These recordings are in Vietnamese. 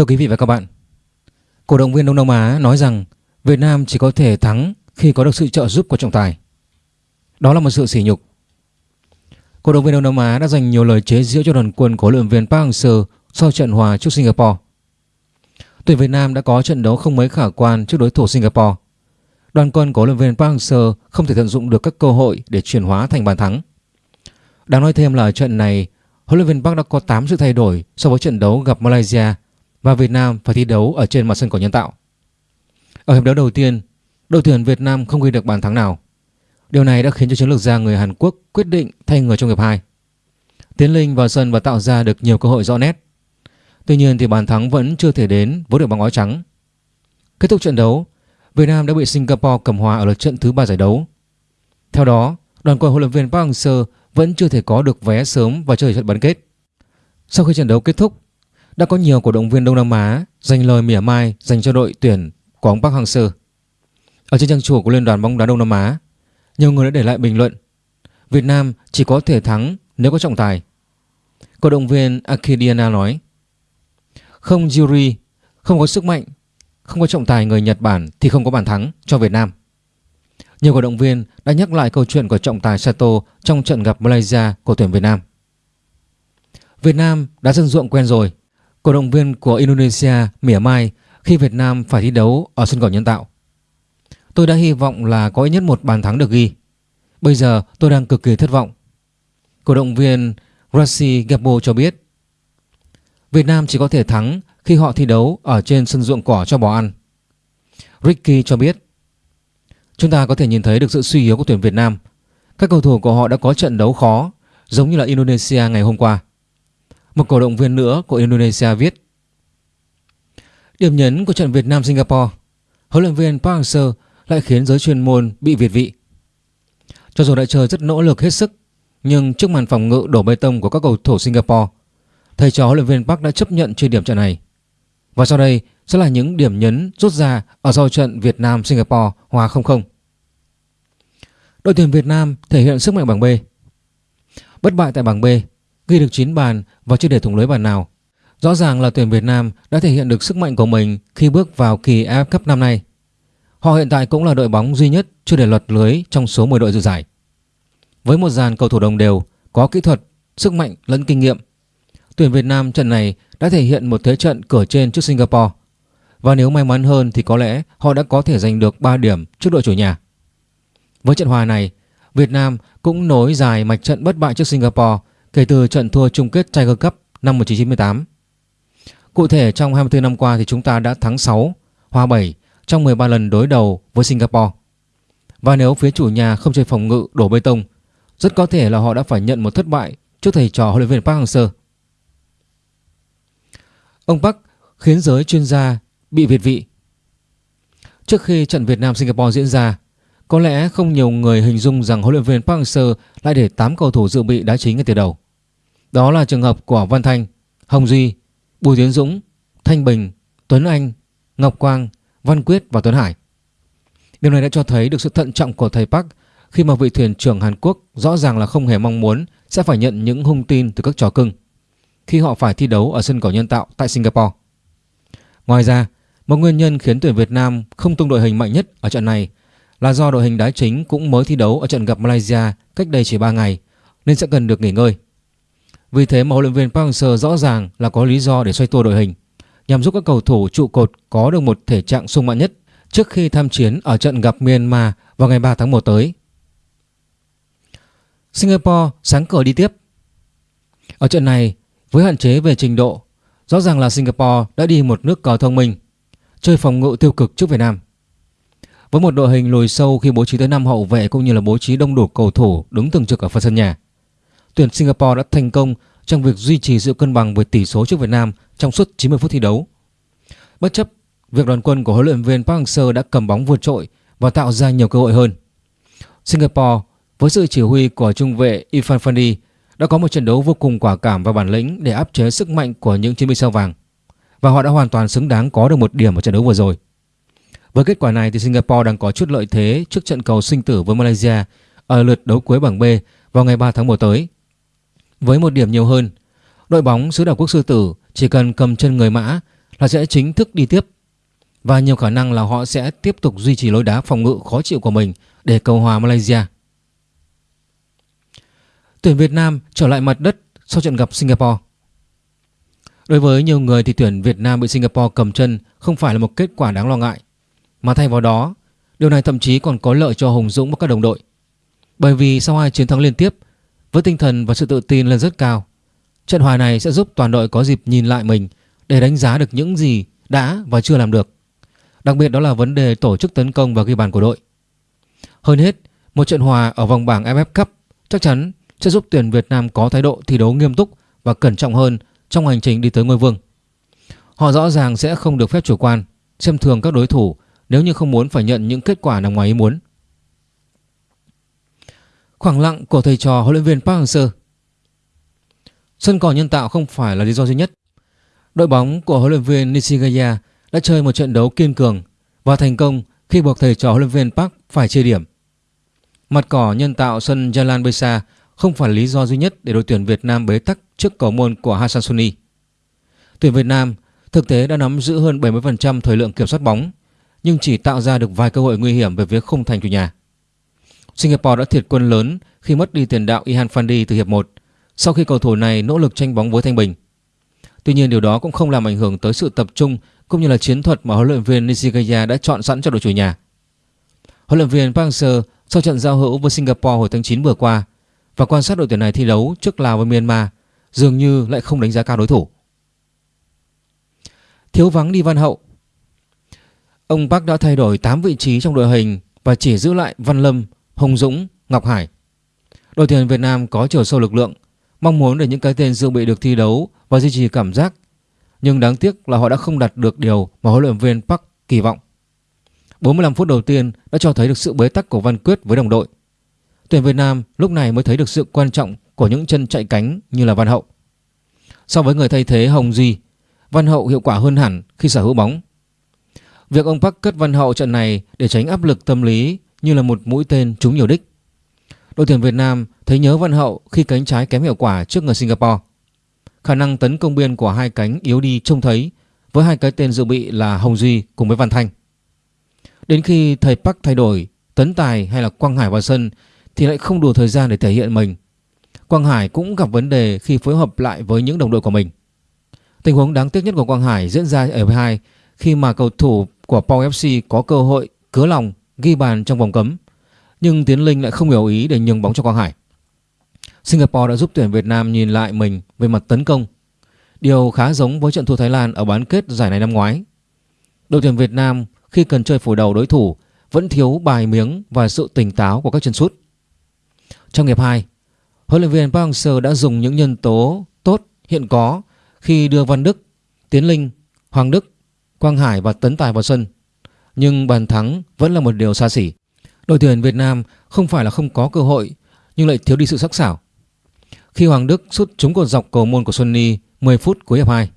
Thưa quý vị và các bạn, cổ động viên Đông Nam Á nói rằng Việt Nam chỉ có thể thắng khi có được sự trợ giúp của trọng tài. Đó là một sự sỉ nhục. Cổ động viên Đông Nam Á đã dành nhiều lời chế giễu cho đoàn quân của huấn luyện viên Park Hang-seo sau trận hòa trước Singapore. Tuyển Việt Nam đã có trận đấu không mấy khả quan trước đối thủ Singapore. Đoàn quân của huấn luyện viên Park Hang-seo không thể tận dụng được các cơ hội để chuyển hóa thành bàn thắng. Đáng nói thêm là trận này, huấn luyện viên Park đã có 8 sự thay đổi so với trận đấu gặp Malaysia và Việt Nam phải thi đấu ở trên mặt sân cỏ nhân tạo. Ở hiệp đấu đầu tiên, đội tuyển Việt Nam không ghi được bàn thắng nào. Điều này đã khiến cho chiến lược gia người Hàn Quốc quyết định thay người trong hiệp 2. Tiến Linh vào sân và tạo ra được nhiều cơ hội rõ nét. Tuy nhiên thì bàn thắng vẫn chưa thể đến với đội bóng áo trắng. Kết thúc trận đấu, Việt Nam đã bị Singapore cầm hòa ở lượt trận thứ ba giải đấu. Theo đó, đoàn quân huấn luyện viên Park Hang-seo vẫn chưa thể có được vé sớm và chơi trận bán kết. Sau khi trận đấu kết thúc, đã có nhiều cổ động viên Đông Nam Á dành lời mỉa mai dành cho đội tuyển của ông Park Hang-seo. Ở trên trang chủ của Liên đoàn bóng đá Đông Nam Á, nhiều người đã để lại bình luận Việt Nam chỉ có thể thắng nếu có trọng tài. Cổ động viên Akidiana nói Không Yuri, không có sức mạnh, không có trọng tài người Nhật Bản thì không có bàn thắng cho Việt Nam. Nhiều cổ động viên đã nhắc lại câu chuyện của trọng tài Sato trong trận gặp Malaysia của tuyển Việt Nam. Việt Nam đã dân ruộng quen rồi. Cổ động viên của Indonesia, mỉa mai khi Việt Nam phải thi đấu ở sân cỏ nhân tạo. Tôi đã hy vọng là có ít nhất một bàn thắng được ghi. Bây giờ tôi đang cực kỳ thất vọng. Cổ động viên Rossi Gabo cho biết, Việt Nam chỉ có thể thắng khi họ thi đấu ở trên sân ruộng cỏ cho bò ăn. Ricky cho biết, Chúng ta có thể nhìn thấy được sự suy yếu của tuyển Việt Nam. Các cầu thủ của họ đã có trận đấu khó, giống như là Indonesia ngày hôm qua. Một cổ động viên nữa của Indonesia viết Điểm nhấn của trận Việt Nam Singapore huấn luyện viên Park Hang-seo lại khiến giới chuyên môn bị việt vị. Cho dù đã chơi rất nỗ lực hết sức nhưng trước màn phòng ngự đổ bê tông của các cầu thủ Singapore thầy trò huấn luyện viên Park đã chấp nhận chơi điểm trận này. Và sau đây sẽ là những điểm nhấn rút ra ở sau trận Việt Nam Singapore hòa 0-0. Đội tuyển Việt Nam thể hiện sức mạnh bảng B. Bất bại tại bảng B, ghi được 9 bàn và chưa để thủng lưới bàn nào. Rõ ràng là tuyển Việt Nam đã thể hiện được sức mạnh của mình khi bước vào kỳ AFF Cup năm nay. Họ hiện tại cũng là đội bóng duy nhất chưa để lọt lưới trong số 10 đội dự giải. Với một dàn cầu thủ đồng đều, có kỹ thuật, sức mạnh lẫn kinh nghiệm, tuyển Việt Nam trận này đã thể hiện một thế trận cửa trên trước Singapore. Và nếu may mắn hơn thì có lẽ họ đã có thể giành được 3 điểm trước đội chủ nhà. Với trận hòa này, Việt Nam cũng nối dài mạch trận bất bại trước Singapore kể từ trận thua chung kết Tiger Cup năm 1998. Cụ thể trong 24 năm qua thì chúng ta đã thắng 6, hòa 7 trong 13 lần đối đầu với Singapore. Và nếu phía chủ nhà không chơi phòng ngự đổ bê tông, rất có thể là họ đã phải nhận một thất bại trước thầy trò huấn luyện viên Park Hang-seo. Ông Park khiến giới chuyên gia bị việt vị. Trước khi trận Việt Nam Singapore diễn ra, có lẽ không nhiều người hình dung rằng huấn luyện viên Park Hang-seo lại để 8 cầu thủ dự bị đá chính ngay từ đầu. Đó là trường hợp của Văn Thanh, Hồng Duy, Bùi Tiến Dũng, Thanh Bình, Tuấn Anh, Ngọc Quang, Văn Quyết và Tuấn Hải. Điều này đã cho thấy được sự thận trọng của thầy Park khi mà vị thuyền trưởng Hàn Quốc rõ ràng là không hề mong muốn sẽ phải nhận những hung tin từ các trò cưng khi họ phải thi đấu ở sân cỏ nhân tạo tại Singapore. Ngoài ra, một nguyên nhân khiến tuyển Việt Nam không tung đội hình mạnh nhất ở trận này là do đội hình đá chính cũng mới thi đấu ở trận gặp Malaysia cách đây chỉ 3 ngày nên sẽ cần được nghỉ ngơi. Vì thế mà huấn luyện viên Park Hang-seo rõ ràng là có lý do để xoay tua đội hình nhằm giúp các cầu thủ trụ cột có được một thể trạng sung mãn nhất trước khi tham chiến ở trận gặp Myanmar vào ngày 3 tháng 1 tới. Singapore sáng cờ đi tiếp. Ở trận này, với hạn chế về trình độ, rõ ràng là Singapore đã đi một nước cờ thông minh, chơi phòng ngự tiêu cực trước Việt Nam. Với một đội hình lùi sâu khi bố trí tới 5 hậu vệ cũng như là bố trí đông đủ cầu thủ đứng thường trực ở phần sân nhà, tuyển Singapore đã thành công trong việc duy trì sự cân bằng với tỷ số trước Việt Nam trong suốt 90 phút thi đấu. Bất chấp việc đoàn quân của huấn luyện viên Park Hang-seo đã cầm bóng vượt trội và tạo ra nhiều cơ hội hơn. Singapore với sự chỉ huy của trung vệ Irfan Fandi đã có một trận đấu vô cùng quả cảm và bản lĩnh để áp chế sức mạnh của những chiến binh sao vàng và họ đã hoàn toàn xứng đáng có được một điểm ở trận đấu vừa rồi. Với kết quả này thì Singapore đang có chút lợi thế trước trận cầu sinh tử với Malaysia ở lượt đấu cuối bảng B vào ngày 3 tháng 1 tới. Với một điểm nhiều hơn, đội bóng xứ đảo quốc sư tử chỉ cần cầm chân người mã là sẽ chính thức đi tiếp và nhiều khả năng là họ sẽ tiếp tục duy trì lối đá phòng ngự khó chịu của mình để cầu hòa Malaysia. Tuyển Việt Nam trở lại mặt đất sau trận gặp Singapore. Đối với nhiều người thì tuyển Việt Nam bị Singapore cầm chân không phải là một kết quả đáng lo ngại, mà thay vào đó, điều này thậm chí còn có lợi cho Hùng Dũng và các đồng đội. Bởi vì sau hai chiến thắng liên tiếp, với tinh thần và sự tự tin lên rất cao, trận hòa này sẽ giúp toàn đội có dịp nhìn lại mình để đánh giá được những gì đã và chưa làm được. Đặc biệt đó là vấn đề tổ chức tấn công và ghi bàn của đội. Hơn hết, một trận hòa ở vòng bảng AFF Cup chắc chắn sẽ giúp tuyển Việt Nam có thái độ thi đấu nghiêm túc và cẩn trọng hơn trong hành trình đi tới ngôi vương. Họ rõ ràng sẽ không được phép chủ quan, xem thường các đối thủ nếu như không muốn phải nhận những kết quả nằm ngoài ý muốn. Khoảng lặng của thầy trò huấn luyện viên Park Hang-seo Sân cỏ nhân tạo không phải là lý do duy nhất. Đội bóng của huấn luyện viên Nishigaya đã chơi một trận đấu kiên cường và thành công khi buộc thầy trò huấn luyện viên Park phải chia điểm. Mặt cỏ nhân tạo sân Jalan Besa không phải lý do duy nhất để đội tuyển Việt Nam bế tắc trước cầu môn của Hassan Suni. Tuyển Việt Nam thực tế đã nắm giữ hơn 70% thời lượng kiểm soát bóng nhưng chỉ tạo ra được vài cơ hội nguy hiểm về phía khung thành chủ nhà. Singapore đã thiệt quân lớn khi mất đi tiền đạo Ihan Fandi từ hiệp 1 sau khi cầu thủ này nỗ lực tranh bóng với Thanh Bình. Tuy nhiên, điều đó cũng không làm ảnh hưởng tới sự tập trung cũng như là chiến thuật mà huấn luyện viên Nishikaya đã chọn sẵn cho đội chủ nhà. Huấn luyện viên Park Hang-seo sau trận giao hữu với Singapore hồi tháng 9 vừa qua và quan sát đội tuyển này thi đấu trước Lào và Myanmar dường như lại không đánh giá cao đối thủ. Thiếu vắng đi Văn Hậu Ông Park đã thay đổi 8 vị trí trong đội hình và chỉ giữ lại Văn Lâm, Hồng Dũng, Ngọc Hải. Đội tuyển Việt Nam có chiều sâu lực lượng, mong muốn để những cái tên dự bị được thi đấu và duy trì cảm giác. Nhưng đáng tiếc là họ đã không đạt được điều mà huấn luyện viên Park kỳ vọng. 45 phút đầu tiên đã cho thấy được sự bế tắc của Văn Quyết với đồng đội. Tuyển Việt Nam lúc này mới thấy được sự quan trọng của những chân chạy cánh như là Văn Hậu. So với người thay thế Hồng Duy, Văn Hậu hiệu quả hơn hẳn khi sở hữu bóng. Việc ông Park cất Văn Hậu trận này để tránh áp lực tâm lý như là một mũi tên trúng nhiều đích. Đội tuyển Việt Nam thấy nhớ Văn Hậu khi cánh trái kém hiệu quả trước người Singapore. Khả năng tấn công biên của hai cánh yếu đi trông thấy, với hai cái tên dự bị là Hồng Duy cùng với Văn Thanh. Đến khi thầy Park thay đổi, Tấn Tài hay là Quang Hải vào sân thì lại không đủ thời gian để thể hiện mình. Quang Hải cũng gặp vấn đề khi phối hợp lại với những đồng đội của mình. Tình huống đáng tiếc nhất của Quang Hải diễn ra ở V2 khi mà cầu thủ của Pau FC có cơ hội cứa lòng ghi bàn trong vòng cấm nhưng Tiến Linh lại không hiểu ý để nhường bóng cho Quang Hải. Singapore đã giúp tuyển Việt Nam nhìn lại mình về mặt tấn công. Điều khá giống với trận thua Thái Lan ở bán kết giải này năm ngoái. Đội tuyển Việt Nam khi cần chơi phủ đầu đối thủ vẫn thiếu bài miếng và sự tỉnh táo của các chân sút. Trong hiệp 2, huấn luyện viên Park Hang-seo đã dùng những nhân tố tốt hiện có khi đưa Văn Đức, Tiến Linh, Hoàng Đức, Quang Hải và Tấn Tài vào sân. Nhưng bàn thắng vẫn là một điều xa xỉ. Đội tuyển Việt Nam không phải là không có cơ hội nhưng lại thiếu đi sự sắc sảo. Khi Hoàng Đức sút trúng cột dọc cầu môn của Sunny 10 phút cuối hiệp 2,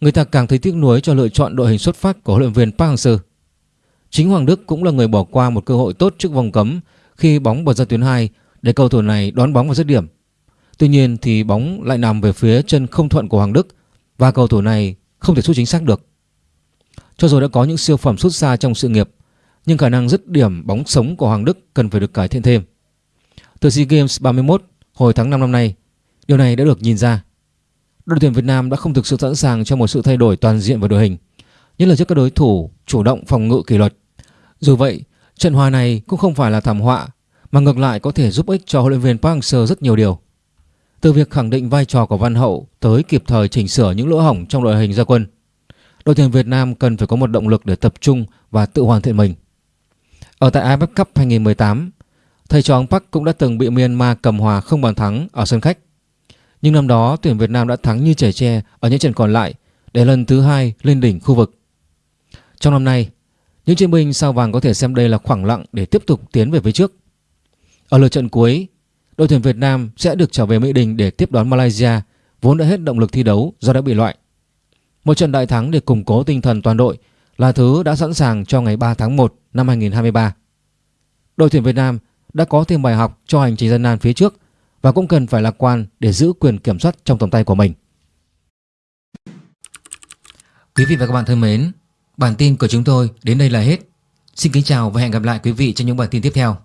người ta càng thấy tiếc nuối cho lựa chọn đội hình xuất phát của huấn luyện viên Park Hang-seo. Chính Hoàng Đức cũng là người bỏ qua một cơ hội tốt trước vòng cấm khi bóng bật ra tuyến 2 để cầu thủ này đón bóng vào dứt điểm. Tuy nhiên thì bóng lại nằm về phía chân không thuận của Hoàng Đức và cầu thủ này không thể sút chính xác được. Cho dù đã có những siêu phẩm xuất xa trong sự nghiệp nhưng khả năng dứt điểm bóng sống của Hoàng Đức cần phải được cải thiện thêm. Từ SEA Games 31 hồi tháng 5 năm nay, điều này đã được nhìn ra. Đội tuyển Việt Nam đã không thực sự sẵn sàng cho một sự thay đổi toàn diện về đội hình, nhất là trước các đối thủ chủ động phòng ngự kỷ luật. Dù vậy, trận hòa này cũng không phải là thảm họa mà ngược lại có thể giúp ích cho huấn luyện viên Park Hang-seo rất nhiều điều. Từ việc khẳng định vai trò của Văn Hậu tới kịp thời chỉnh sửa những lỗ hổng trong đội hình gia quân, đội tuyển Việt Nam cần phải có một động lực để tập trung và tự hoàn thiện mình. Ở tại AFF Cup 2018, thầy trò ông Park cũng đã từng bị Myanmar cầm hòa không bàn thắng ở sân khách. Nhưng năm đó tuyển Việt Nam đã thắng như trẻ tre ở những trận còn lại để lần thứ hai lên đỉnh khu vực. Trong năm nay, những chiến binh sao vàng có thể xem đây là khoảng lặng để tiếp tục tiến về phía trước. Ở lượt trận cuối, đội tuyển Việt Nam sẽ được trở về Mỹ Đình để tiếp đón Malaysia vốn đã hết động lực thi đấu do đã bị loại. Một trận đại thắng để củng cố tinh thần toàn đội là thứ đã sẵn sàng cho ngày 3 tháng 1 năm 2023. Đội tuyển Việt Nam đã có thêm bài học cho hành trình gian nan phía trước và cũng cần phải lạc quan để giữ quyền kiểm soát trong tầm tay của mình. Quý vị và các bạn thân mến, bản tin của chúng tôi đến đây là hết. Xin kính chào và hẹn gặp lại quý vị trong những bản tin tiếp theo.